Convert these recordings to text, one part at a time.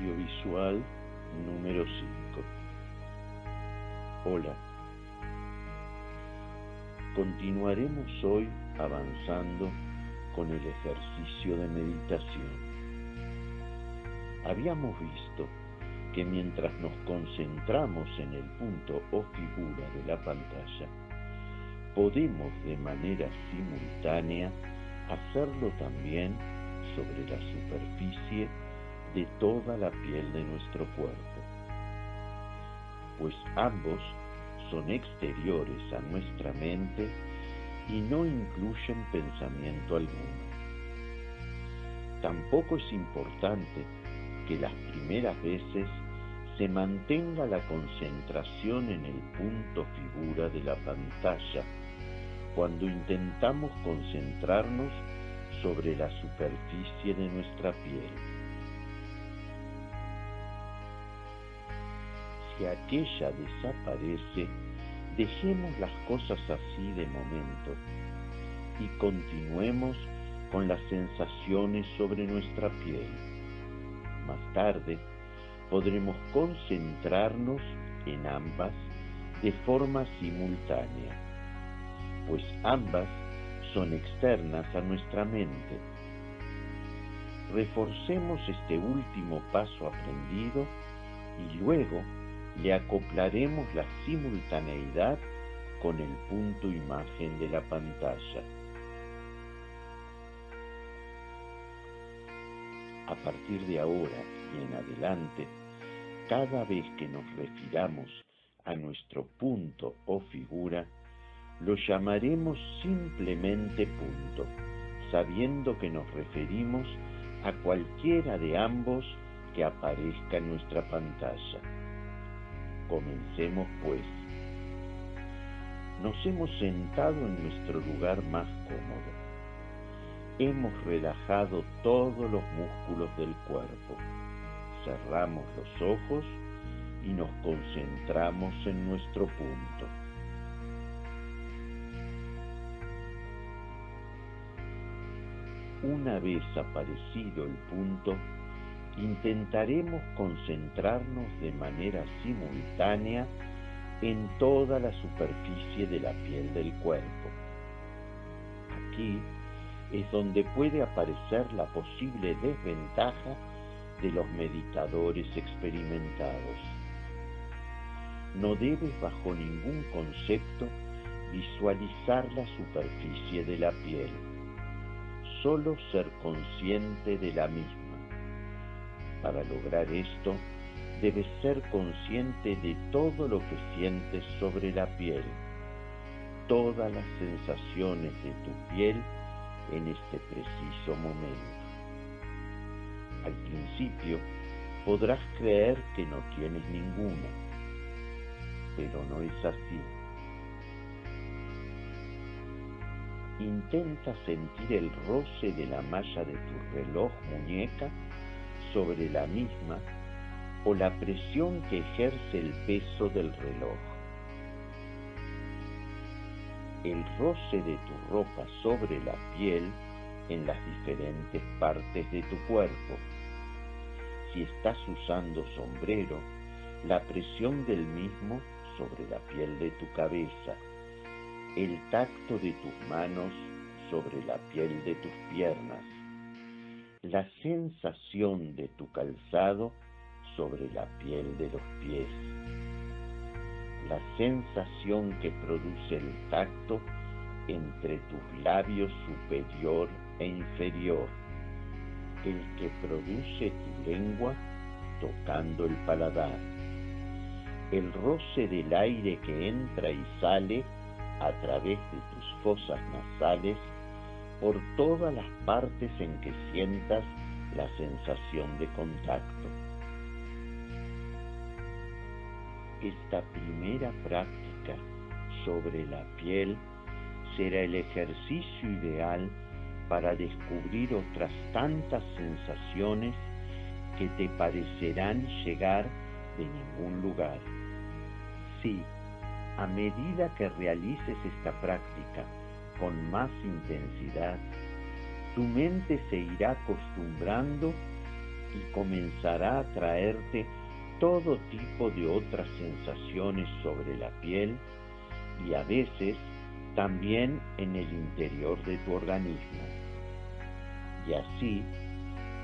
Audiovisual número 5. Hola. Continuaremos hoy avanzando con el ejercicio de meditación. Habíamos visto que mientras nos concentramos en el punto o figura de la pantalla, podemos de manera simultánea hacerlo también sobre la superficie de toda la piel de nuestro cuerpo, pues ambos son exteriores a nuestra mente y no incluyen pensamiento alguno. Tampoco es importante que las primeras veces se mantenga la concentración en el punto figura de la pantalla cuando intentamos concentrarnos sobre la superficie de nuestra piel. Si aquella desaparece, dejemos las cosas así de momento y continuemos con las sensaciones sobre nuestra piel. Más tarde podremos concentrarnos en ambas de forma simultánea, pues ambas son externas a nuestra mente. Reforcemos este último paso aprendido y luego le acoplaremos la simultaneidad con el punto imagen de la pantalla. A partir de ahora y en adelante, cada vez que nos refiramos a nuestro punto o figura, lo llamaremos simplemente punto, sabiendo que nos referimos a cualquiera de ambos que aparezca en nuestra pantalla. Comencemos pues. Nos hemos sentado en nuestro lugar más cómodo. Hemos relajado todos los músculos del cuerpo. Cerramos los ojos y nos concentramos en nuestro punto. Una vez aparecido el punto, intentaremos concentrarnos de manera simultánea en toda la superficie de la piel del cuerpo. Aquí es donde puede aparecer la posible desventaja de los meditadores experimentados. No debes bajo ningún concepto visualizar la superficie de la piel solo ser consciente de la misma. Para lograr esto, debes ser consciente de todo lo que sientes sobre la piel, todas las sensaciones de tu piel en este preciso momento. Al principio podrás creer que no tienes ninguna, pero no es así. Intenta sentir el roce de la malla de tu reloj muñeca sobre la misma o la presión que ejerce el peso del reloj. El roce de tu ropa sobre la piel en las diferentes partes de tu cuerpo. Si estás usando sombrero, la presión del mismo sobre la piel de tu cabeza el tacto de tus manos sobre la piel de tus piernas, la sensación de tu calzado sobre la piel de los pies, la sensación que produce el tacto entre tus labios superior e inferior, el que produce tu lengua tocando el paladar, el roce del aire que entra y sale a través de tus fosas nasales por todas las partes en que sientas la sensación de contacto. Esta primera práctica sobre la piel será el ejercicio ideal para descubrir otras tantas sensaciones que te parecerán llegar de ningún lugar. Sí, a medida que realices esta práctica con más intensidad, tu mente se irá acostumbrando y comenzará a traerte todo tipo de otras sensaciones sobre la piel y a veces también en el interior de tu organismo. Y así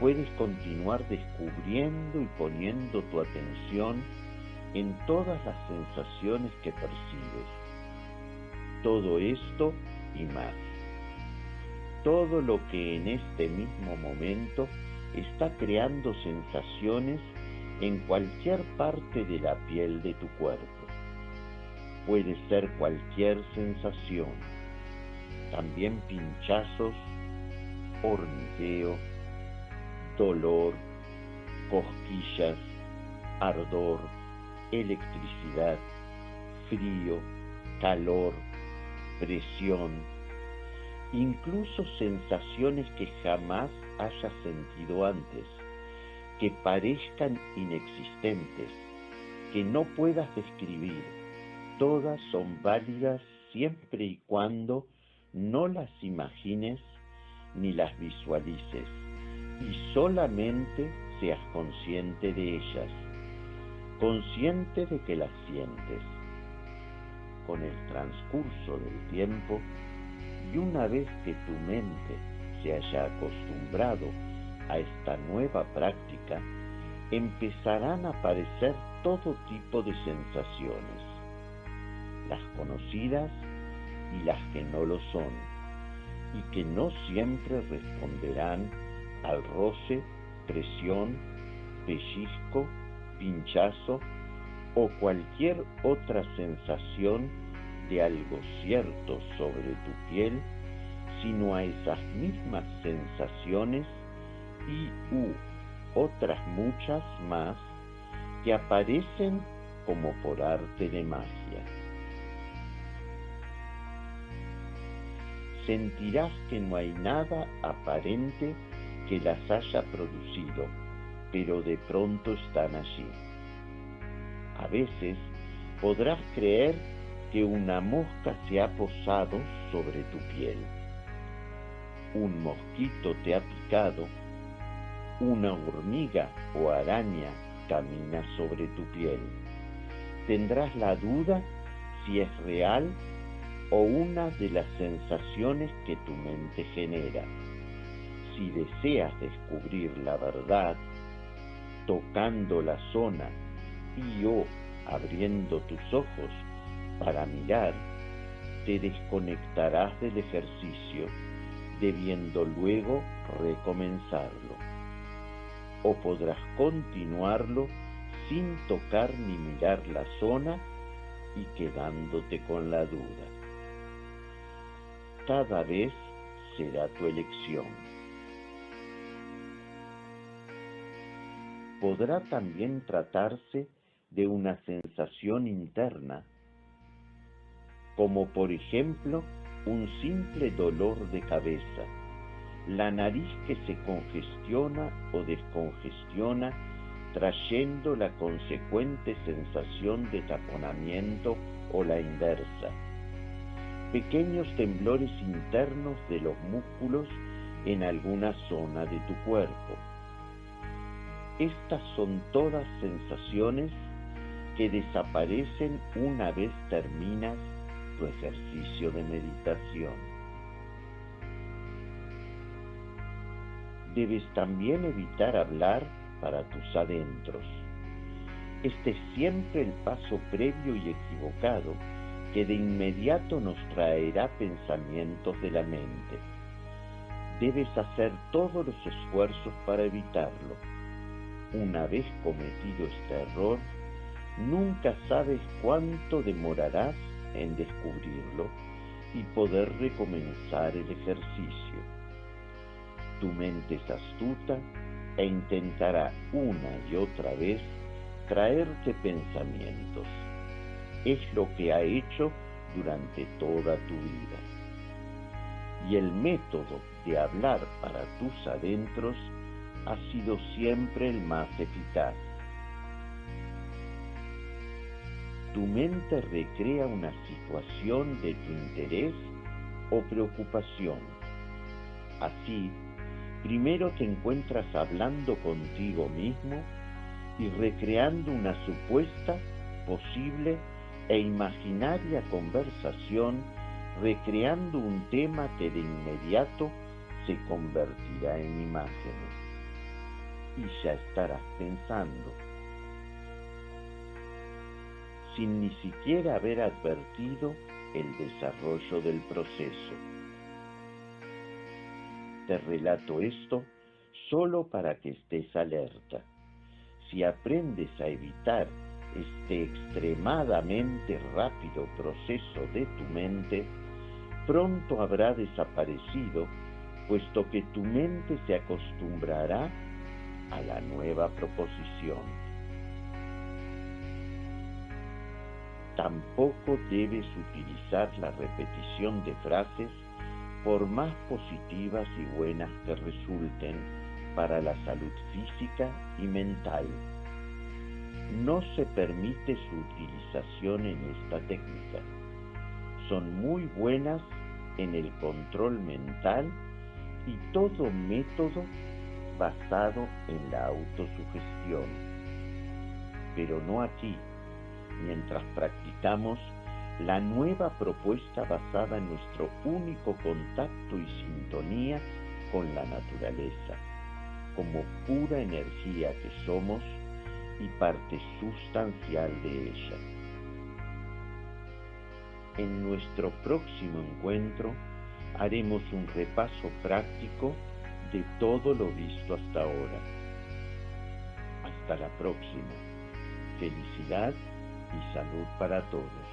puedes continuar descubriendo y poniendo tu atención en todas las sensaciones que percibes. Todo esto y más. Todo lo que en este mismo momento está creando sensaciones en cualquier parte de la piel de tu cuerpo. Puede ser cualquier sensación, también pinchazos, hormigueo, dolor, cosquillas, ardor, electricidad, frío, calor, presión, incluso sensaciones que jamás hayas sentido antes, que parezcan inexistentes, que no puedas describir. Todas son válidas siempre y cuando no las imagines ni las visualices y solamente seas consciente de ellas consciente de que las sientes. Con el transcurso del tiempo, y una vez que tu mente se haya acostumbrado a esta nueva práctica, empezarán a aparecer todo tipo de sensaciones, las conocidas y las que no lo son, y que no siempre responderán al roce, presión, pellizco pinchazo o cualquier otra sensación de algo cierto sobre tu piel, sino a esas mismas sensaciones y u otras muchas más que aparecen como por arte de magia. Sentirás que no hay nada aparente que las haya producido pero de pronto están allí. A veces podrás creer que una mosca se ha posado sobre tu piel. Un mosquito te ha picado. Una hormiga o araña camina sobre tu piel. Tendrás la duda si es real o una de las sensaciones que tu mente genera. Si deseas descubrir la verdad, tocando la zona y o abriendo tus ojos para mirar, te desconectarás del ejercicio, debiendo luego recomenzarlo. O podrás continuarlo sin tocar ni mirar la zona y quedándote con la duda. Cada vez será tu elección. podrá también tratarse de una sensación interna, como por ejemplo un simple dolor de cabeza, la nariz que se congestiona o descongestiona trayendo la consecuente sensación de taponamiento o la inversa, pequeños temblores internos de los músculos en alguna zona de tu cuerpo, estas son todas sensaciones que desaparecen una vez terminas tu ejercicio de meditación. Debes también evitar hablar para tus adentros. Este es siempre el paso previo y equivocado que de inmediato nos traerá pensamientos de la mente. Debes hacer todos los esfuerzos para evitarlo una vez cometido este error, nunca sabes cuánto demorarás en descubrirlo y poder recomenzar el ejercicio. Tu mente es astuta e intentará una y otra vez traerte pensamientos. Es lo que ha hecho durante toda tu vida. Y el método de hablar para tus adentros ha sido siempre el más eficaz. Tu mente recrea una situación de tu interés o preocupación. Así, primero te encuentras hablando contigo mismo y recreando una supuesta, posible e imaginaria conversación, recreando un tema que de inmediato se convertirá en imágenes. Y ya estarás pensando, sin ni siquiera haber advertido el desarrollo del proceso. Te relato esto solo para que estés alerta. Si aprendes a evitar este extremadamente rápido proceso de tu mente, pronto habrá desaparecido, puesto que tu mente se acostumbrará a la nueva proposición. Tampoco debes utilizar la repetición de frases por más positivas y buenas que resulten para la salud física y mental. No se permite su utilización en esta técnica. Son muy buenas en el control mental y todo método basado en la autosugestión. Pero no aquí, mientras practicamos la nueva propuesta basada en nuestro único contacto y sintonía con la naturaleza, como pura energía que somos y parte sustancial de ella. En nuestro próximo encuentro haremos un repaso práctico de todo lo visto hasta ahora. Hasta la próxima. Felicidad y salud para todos.